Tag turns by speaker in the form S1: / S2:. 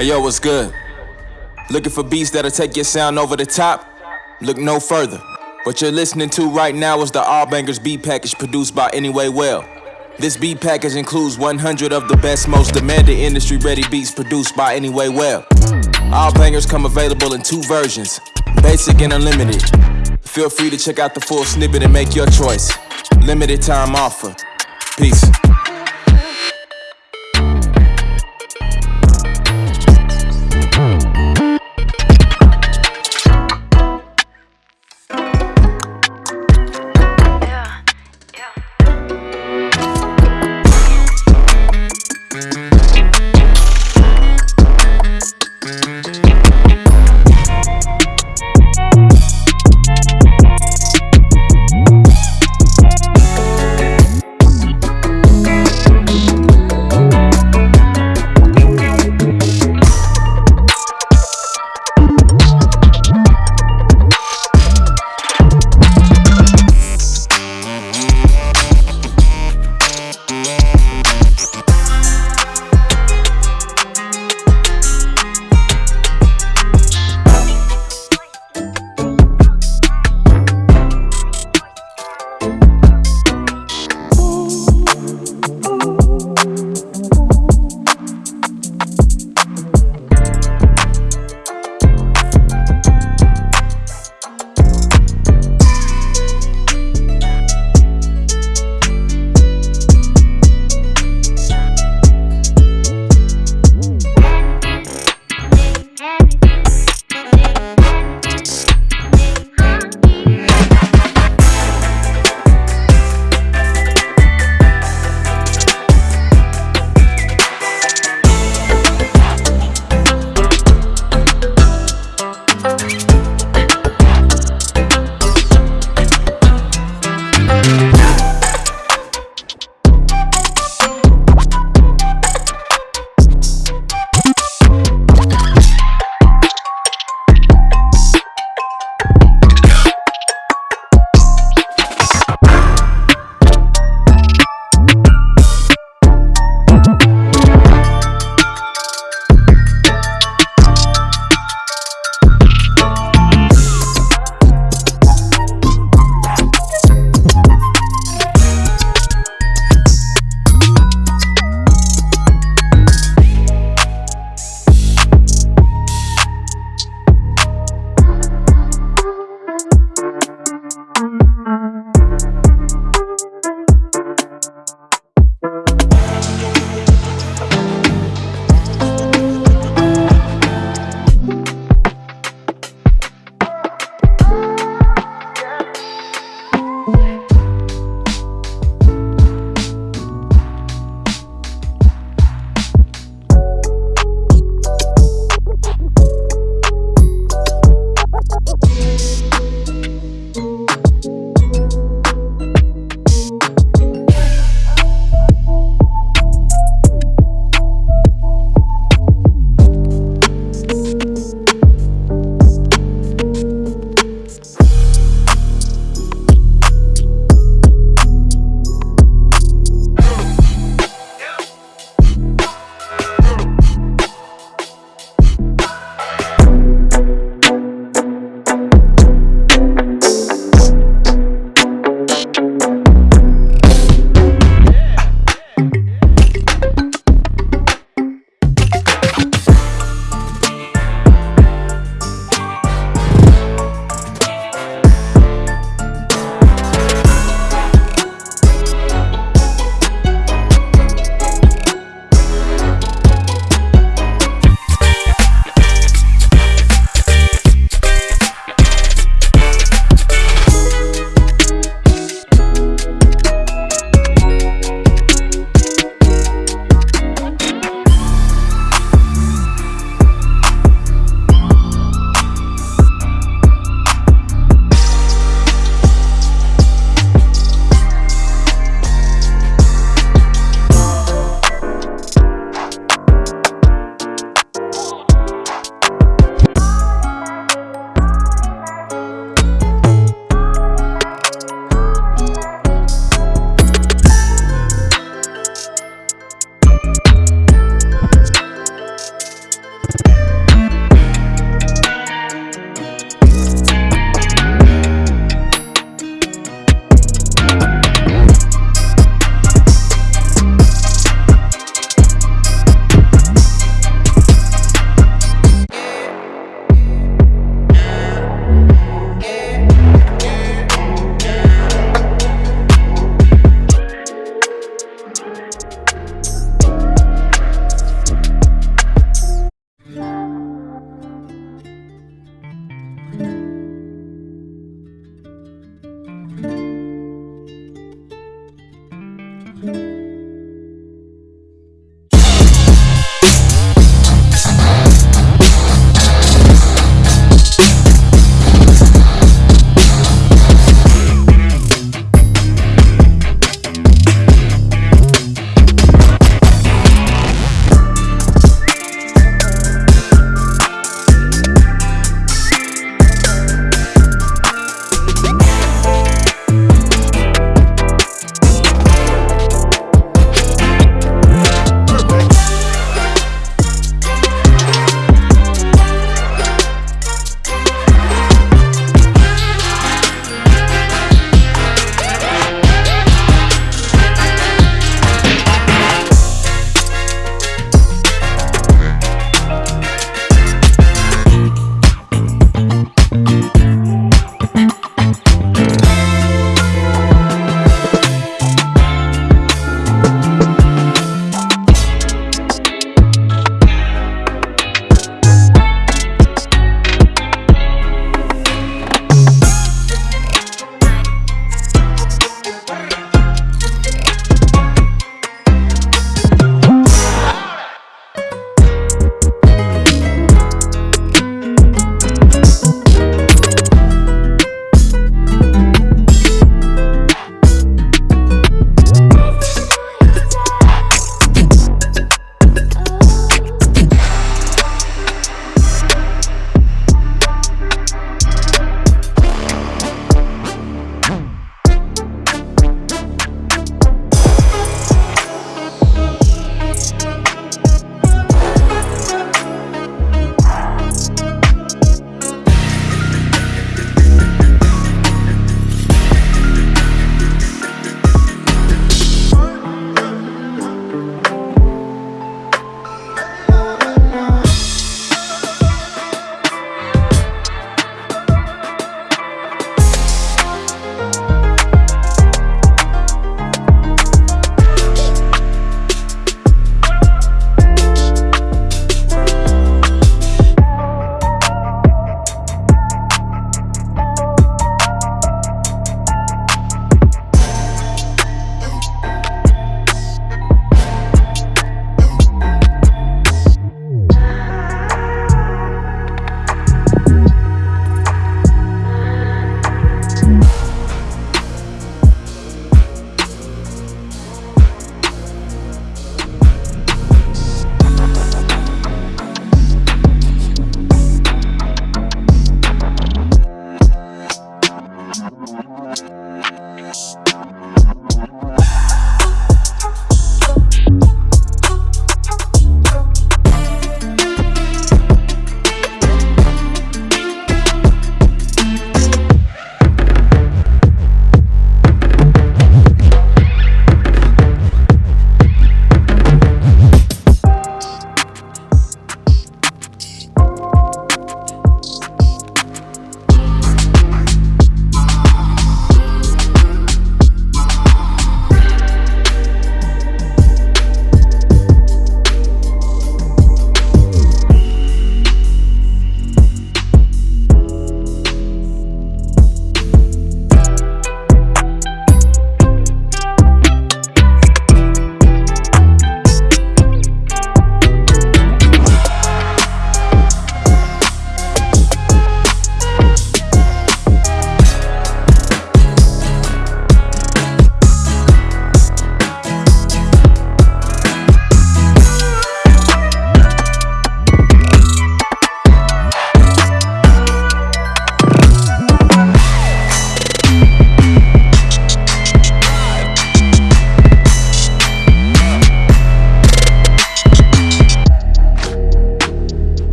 S1: Hey yo, what's good? Looking for beats that'll take your sound over the top? Look no further. What you're listening to right now is the All Bangers beat package produced by Anyway Well. This beat package includes 100 of the best, most demanded industry ready beats produced by Anyway Well. All Bangers come available in two versions basic and unlimited. Feel free to check out the full snippet and make your choice. Limited time offer. Peace.